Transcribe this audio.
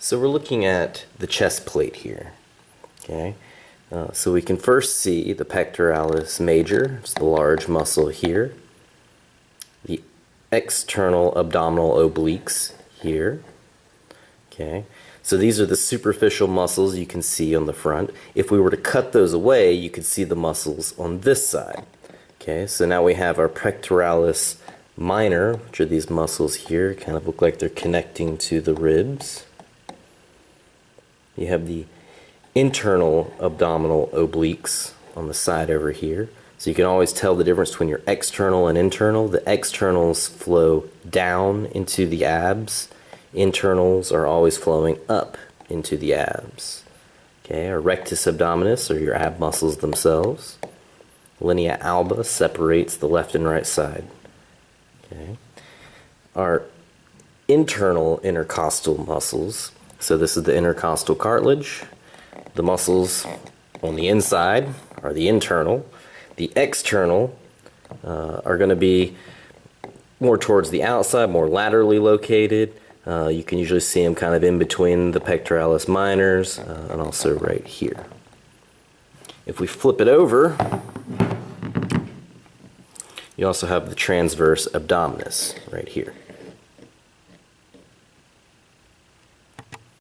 So we're looking at the chest plate here. Okay, uh, so we can first see the pectoralis major, it's the large muscle here, the external abdominal obliques here. Okay, so these are the superficial muscles you can see on the front. If we were to cut those away, you could see the muscles on this side. Okay, so now we have our pectoralis minor, which are these muscles here, kind of look like they're connecting to the ribs. You have the internal abdominal obliques on the side over here. So you can always tell the difference between your external and internal. The externals flow down into the abs. Internals are always flowing up into the abs. Okay, our rectus abdominis or your ab muscles themselves. Linea alba separates the left and right side. Okay. Our internal intercostal muscles so this is the intercostal cartilage. The muscles on the inside are the internal. The external uh, are going to be more towards the outside, more laterally located. Uh, you can usually see them kind of in between the pectoralis minors uh, and also right here. If we flip it over, you also have the transverse abdominis right here.